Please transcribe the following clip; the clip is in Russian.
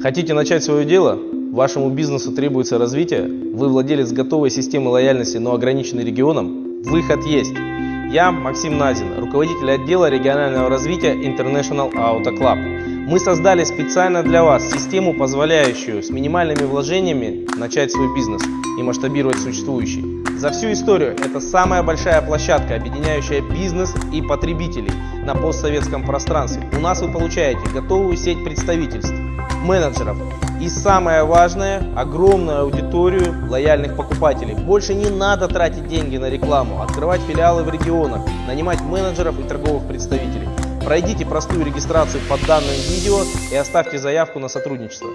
Хотите начать свое дело? Вашему бизнесу требуется развитие? Вы владелец готовой системы лояльности, но ограниченный регионом? Выход есть. Я Максим Назин, руководитель отдела регионального развития International Auto Club. Мы создали специально для вас систему, позволяющую с минимальными вложениями начать свой бизнес и масштабировать существующий. За всю историю это самая большая площадка, объединяющая бизнес и потребителей на постсоветском пространстве. У нас вы получаете готовую сеть представительств, менеджеров и самое важное, огромную аудиторию лояльных покупателей. Больше не надо тратить деньги на рекламу, открывать филиалы в регионах, нанимать менеджеров и торговых представителей. Пройдите простую регистрацию под данным видео и оставьте заявку на сотрудничество.